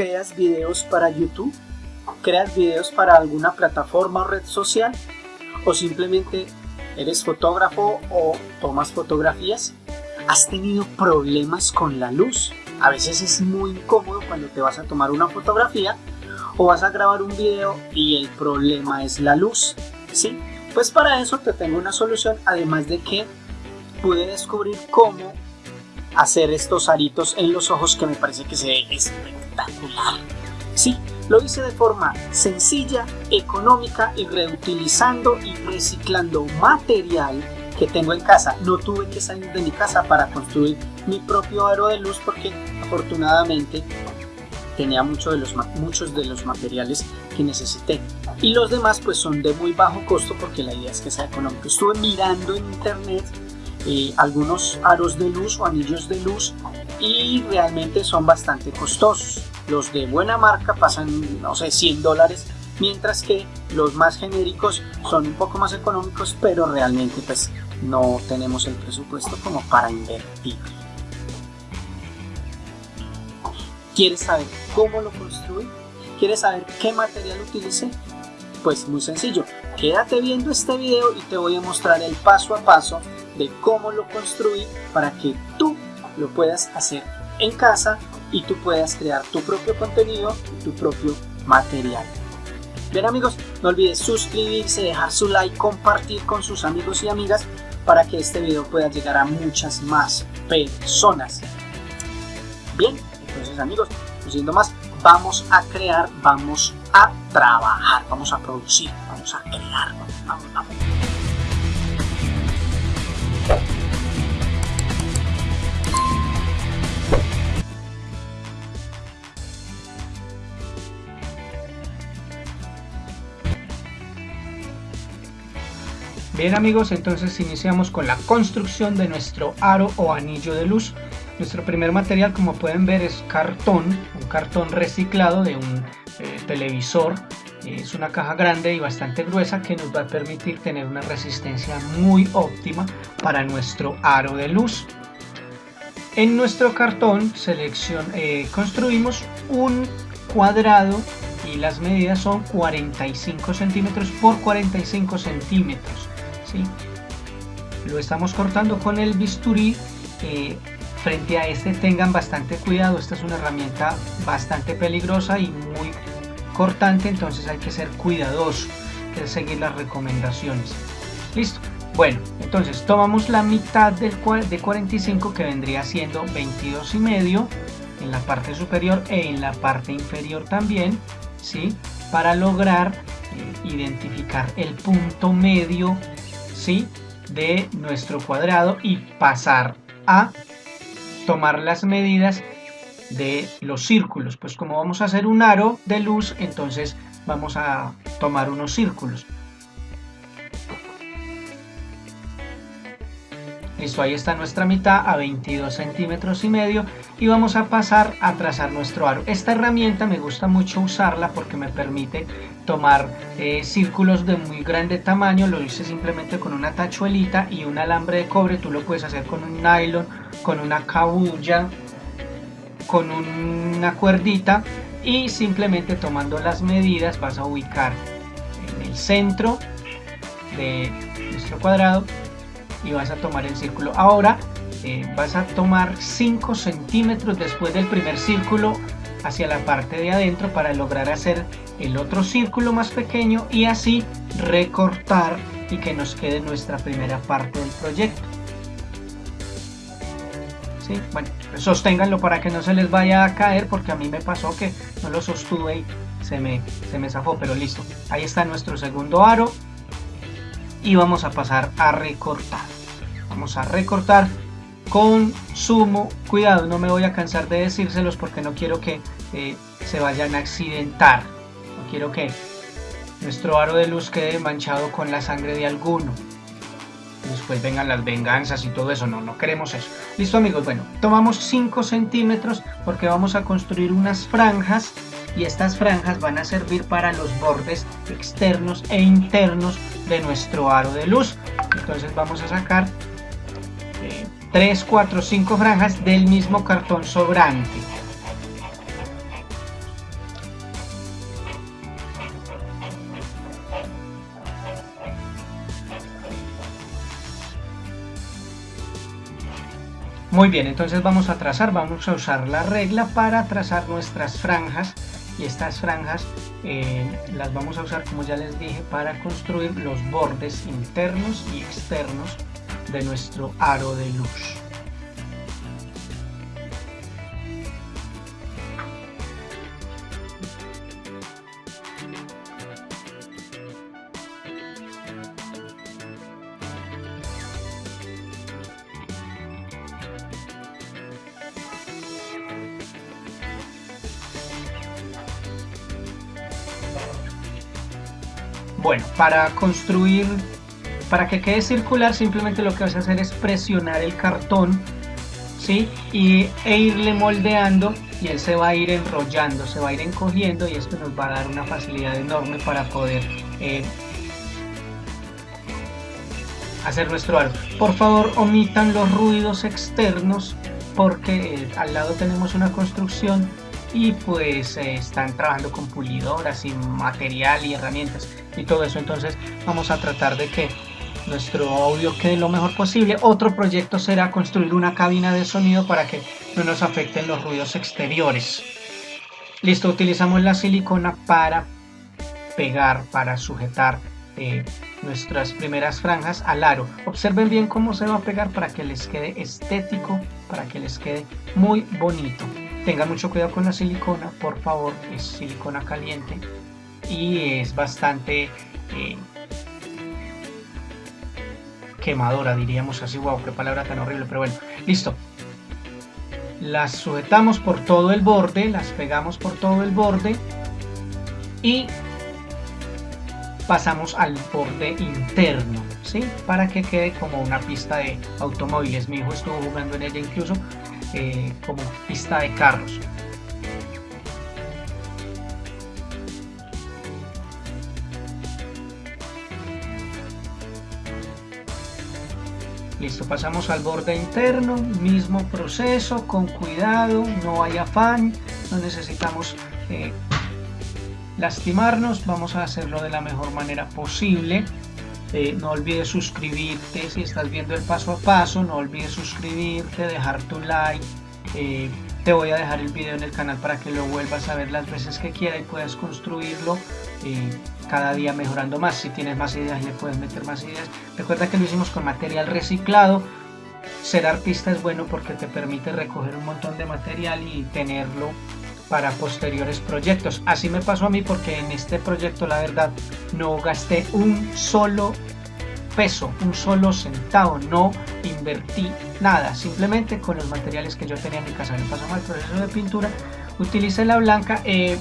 ¿Creas videos para YouTube? ¿Creas videos para alguna plataforma o red social? ¿O simplemente eres fotógrafo o tomas fotografías? ¿Has tenido problemas con la luz? A veces es muy incómodo cuando te vas a tomar una fotografía o vas a grabar un video y el problema es la luz. ¿sí? Pues para eso te tengo una solución, además de que pude descubrir cómo hacer estos aritos en los ojos que me parece que se ve espectacular. Sí, lo hice de forma sencilla, económica y reutilizando y reciclando material que tengo en casa. No tuve que salir de mi casa para construir mi propio aro de luz porque afortunadamente tenía mucho de los, muchos de los materiales que necesité. Y los demás pues son de muy bajo costo porque la idea es que sea económico. Estuve mirando en internet eh, algunos aros de luz o anillos de luz y realmente son bastante costosos. Los de buena marca pasan, no sé, 100 dólares, mientras que los más genéricos son un poco más económicos, pero realmente pues no tenemos el presupuesto como para invertir. ¿Quieres saber cómo lo construí? ¿Quieres saber qué material utilicé? Pues muy sencillo, quédate viendo este video y te voy a mostrar el paso a paso de cómo lo construí para que tú lo puedas hacer en casa y tú puedas crear tu propio contenido y tu propio material. Bien amigos, no olvides suscribirse, dejar su like, compartir con sus amigos y amigas para que este video pueda llegar a muchas más personas. Bien, entonces amigos, no siendo más, vamos a crear, vamos a trabajar, vamos a producir, vamos a crear, vamos, vamos. Bien amigos, entonces iniciamos con la construcción de nuestro aro o anillo de luz. Nuestro primer material, como pueden ver, es cartón, un cartón reciclado de un eh, televisor. Es una caja grande y bastante gruesa que nos va a permitir tener una resistencia muy óptima para nuestro aro de luz. En nuestro cartón selección, eh, construimos un cuadrado y las medidas son 45 centímetros por 45 centímetros. Lo estamos cortando con el bisturí. Eh, frente a este tengan bastante cuidado, esta es una herramienta bastante peligrosa y muy cortante, entonces hay que ser cuidadoso, que seguir las recomendaciones. Listo. Bueno, entonces tomamos la mitad del de 45 que vendría siendo 22 y medio en la parte superior e en la parte inferior también, ¿sí? Para lograr eh, identificar el punto medio ¿sí? de nuestro cuadrado y pasar a tomar las medidas de los círculos. Pues como vamos a hacer un aro de luz, entonces vamos a tomar unos círculos. Listo, ahí está nuestra mitad a 22 centímetros y medio y vamos a pasar a trazar nuestro aro. Esta herramienta me gusta mucho usarla porque me permite tomar eh, círculos de muy grande tamaño, lo hice simplemente con una tachuelita y un alambre de cobre, tú lo puedes hacer con un nylon, con una cabulla, con una cuerdita y simplemente tomando las medidas vas a ubicar en el centro de nuestro cuadrado y vas a tomar el círculo. Ahora eh, vas a tomar 5 centímetros después del primer círculo hacia la parte de adentro para lograr hacer el otro círculo más pequeño y así recortar y que nos quede nuestra primera parte del proyecto. ¿Sí? Bueno, sosténganlo para que no se les vaya a caer porque a mí me pasó que no lo sostuve y se me, se me zafó, pero listo. Ahí está nuestro segundo aro y vamos a pasar a recortar. Vamos a recortar con sumo cuidado. No me voy a cansar de decírselos porque no quiero que eh, se vayan a accidentar. No quiero que nuestro aro de luz quede manchado con la sangre de alguno. Después vengan las venganzas y todo eso, no, no queremos eso. Listo amigos, bueno, tomamos 5 centímetros porque vamos a construir unas franjas y estas franjas van a servir para los bordes externos e internos de nuestro aro de luz. Entonces vamos a sacar eh, 3, 4, 5 franjas del mismo cartón sobrante. Muy bien, entonces vamos a trazar, vamos a usar la regla para trazar nuestras franjas y estas franjas eh, las vamos a usar como ya les dije para construir los bordes internos y externos de nuestro aro de luz. Bueno, para construir, para que quede circular, simplemente lo que vas a hacer es presionar el cartón, ¿sí? Y, e irle moldeando y él se va a ir enrollando, se va a ir encogiendo y esto nos va a dar una facilidad enorme para poder eh, hacer nuestro aro. Por favor, omitan los ruidos externos porque eh, al lado tenemos una construcción y pues eh, están trabajando con pulidoras y material y herramientas y todo eso. Entonces vamos a tratar de que nuestro audio quede lo mejor posible. Otro proyecto será construir una cabina de sonido para que no nos afecten los ruidos exteriores. Listo utilizamos la silicona para pegar para sujetar eh, nuestras primeras franjas al aro. Observen bien cómo se va a pegar para que les quede estético para que les quede muy bonito Tengan mucho cuidado con la silicona, por favor, es silicona caliente y es bastante eh, quemadora, diríamos así. Wow, qué palabra tan horrible, pero bueno, listo. Las sujetamos por todo el borde, las pegamos por todo el borde y pasamos al borde interno, ¿sí? Para que quede como una pista de automóviles. Mi hijo estuvo jugando en ella incluso eh, como pista de carros. Listo, pasamos al borde interno, mismo proceso, con cuidado, no hay afán, no necesitamos eh, lastimarnos, vamos a hacerlo de la mejor manera posible. Eh, no olvides suscribirte si estás viendo el paso a paso, no olvides suscribirte, dejar tu like. Eh, te voy a dejar el video en el canal para que lo vuelvas a ver las veces que quieras y puedas construirlo eh, cada día mejorando más. Si tienes más ideas le puedes meter más ideas. Recuerda que lo hicimos con material reciclado. Ser artista es bueno porque te permite recoger un montón de material y tenerlo para posteriores proyectos. Así me pasó a mí porque en este proyecto la verdad no gasté un solo peso, un solo centavo, no invertí nada, simplemente con los materiales que yo tenía en mi casa. Me pasó mal proceso de pintura, utilicé la blanca. Eh,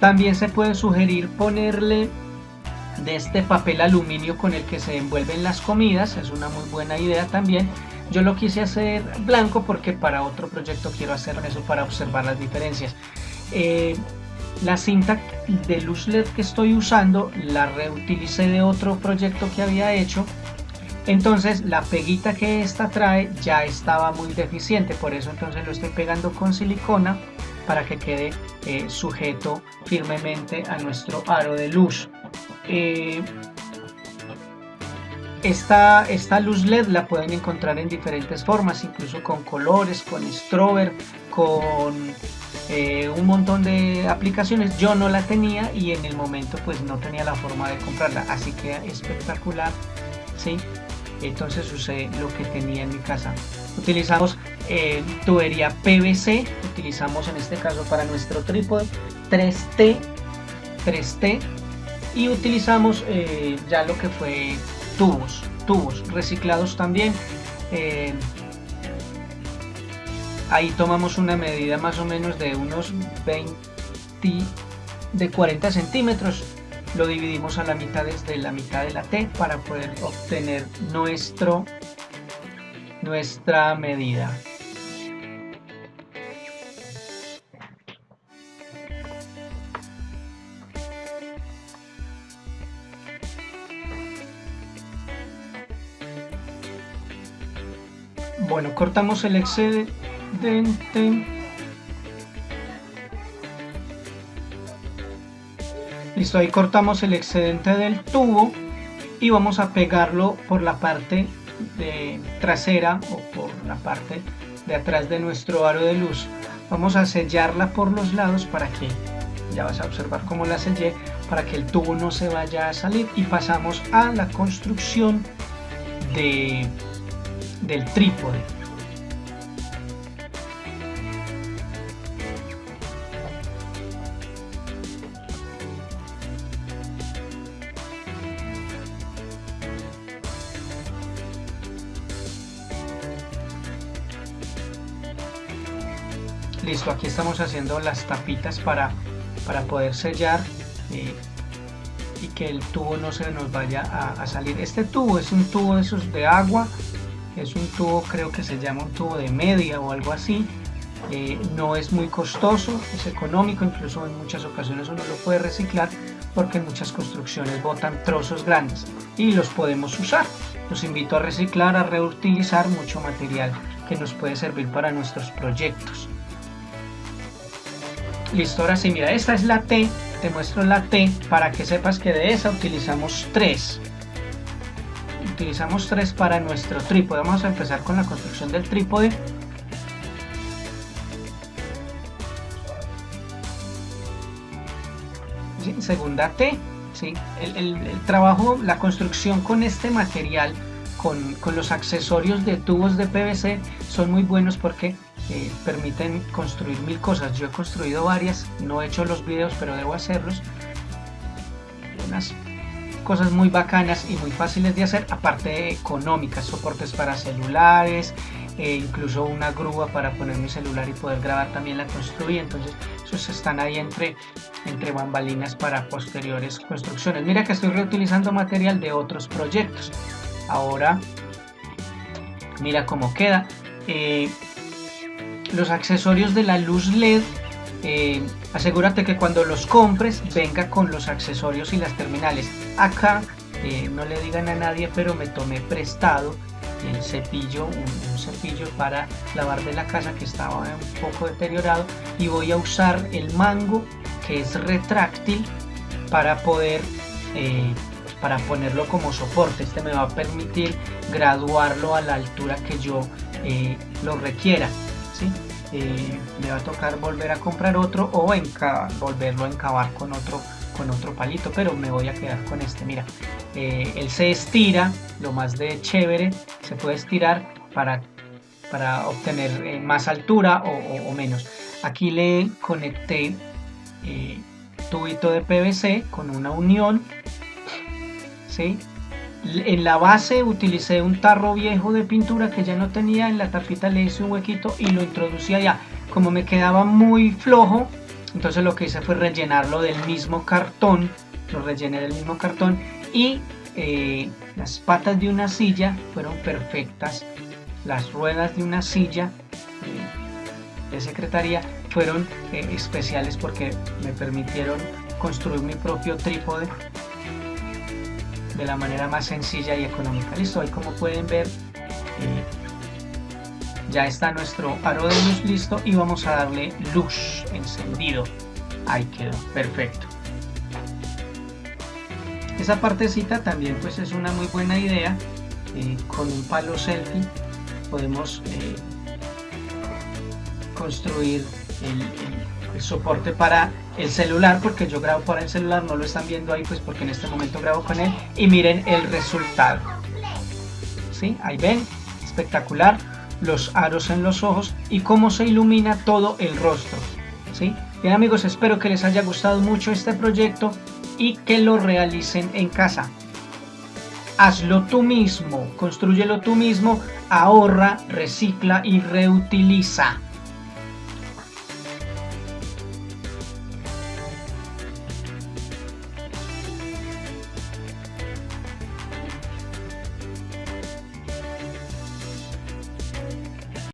también se puede sugerir ponerle de este papel aluminio con el que se envuelven las comidas, es una muy buena idea también yo lo quise hacer blanco porque para otro proyecto quiero hacer eso para observar las diferencias. Eh, la cinta de luz LED que estoy usando la reutilicé de otro proyecto que había hecho. Entonces la peguita que esta trae ya estaba muy deficiente, por eso entonces lo estoy pegando con silicona para que quede eh, sujeto firmemente a nuestro aro de luz. Eh, esta, esta luz LED la pueden encontrar en diferentes formas, incluso con colores, con strober, con eh, un montón de aplicaciones. Yo no la tenía y en el momento pues no tenía la forma de comprarla, así que espectacular, ¿sí? Entonces usé lo que tenía en mi casa. Utilizamos eh, tubería PVC, utilizamos en este caso para nuestro trípode 3T, 3T y utilizamos eh, ya lo que fue tubos, tubos reciclados también. Eh, ahí tomamos una medida más o menos de unos 20 de 40 centímetros lo dividimos a la mitad desde la mitad de la T para poder obtener nuestro nuestra medida Bueno, cortamos el excedente. Listo, ahí cortamos el excedente del tubo y vamos a pegarlo por la parte de trasera o por la parte de atrás de nuestro aro de luz vamos a sellarla por los lados para que ya vas a observar cómo la sellé para que el tubo no se vaya a salir y pasamos a la construcción de, del trípode. Listo aquí estamos haciendo las tapitas para, para poder sellar eh, y que el tubo no se nos vaya a, salir. Este tubo es un tubo de esos de agua es un tubo creo que se llama un tubo de media o algo así. Eh, no es muy costoso es económico incluso en muchas ocasiones uno lo puede reciclar porque muchas construcciones botan trozos grandes y los podemos usar. Los invito a reciclar a reutilizar mucho material que nos puede servir para nuestros proyectos. Listo, ahora sí, mira, esta es la T, te muestro la T para que sepas que de esa utilizamos 3. Utilizamos 3 para nuestro trípode. Vamos a empezar con la construcción del trípode. segunda T, ¿sí? el, trabajo, la construcción con este material, con, con los accesorios de tubos de PVC son muy buenos porque eh, permiten construir mil cosas. Yo he construido varias, no he hecho los videos, pero debo hacerlos. Unas cosas muy bacanas y muy fáciles de hacer, aparte económicas, soportes para celulares, e incluso una grúa para poner mi celular y poder grabar también la construí. Entonces, esos están ahí entre, entre bambalinas para posteriores construcciones. Mira que estoy reutilizando material de otros proyectos. Ahora, mira cómo queda. Eh, los accesorios de la luz LED eh, asegúrate que cuando los compres venga con los accesorios y las terminales. Acá eh, no le digan a nadie pero me tomé prestado el cepillo un, cepillo para lavar de la casa que estaba un poco deteriorado. Y voy a usar el mango que es retráctil para poder eh, para ponerlo como soporte. Este me va a permitir graduarlo a la altura que yo lo requiera eh, me va a tocar volver a comprar otro o volverlo a encavar con otro con otro palito pero me voy a quedar con este mira eh, él se estira lo más de chévere se puede estirar para para obtener eh, más altura o, menos aquí le conecté tubito de PVC con una unión ¿sí? En la base utilicé un tarro viejo de pintura que ya no tenía, en la tapita le hice un huequito y lo introducí allá. Como me quedaba muy flojo, entonces lo que hice fue rellenarlo del mismo cartón, lo rellené del mismo cartón y eh, las patas de una silla fueron perfectas, las ruedas de una silla eh, de secretaría fueron eh, especiales porque me permitieron construir mi propio trípode de la manera más sencilla y económica. Listo, ahí como pueden ver eh, ya está nuestro aro de luz listo y vamos a darle luz encendido. Ahí quedó, perfecto. Esa partecita también pues es una muy buena idea. Eh, con un palo selfie podemos eh, construir el soporte para el celular porque yo grabo por el celular, no lo están viendo ahí pues porque en este momento grabo con él y miren el resultado. ¿Sí? Ahí ven, espectacular, los aros en los ojos y cómo se ilumina todo el rostro. ¿Sí? Bien amigos, espero que les haya gustado mucho este proyecto y que lo realicen en casa. Hazlo tú mismo, construyelo tú mismo, ahorra, recicla y reutiliza.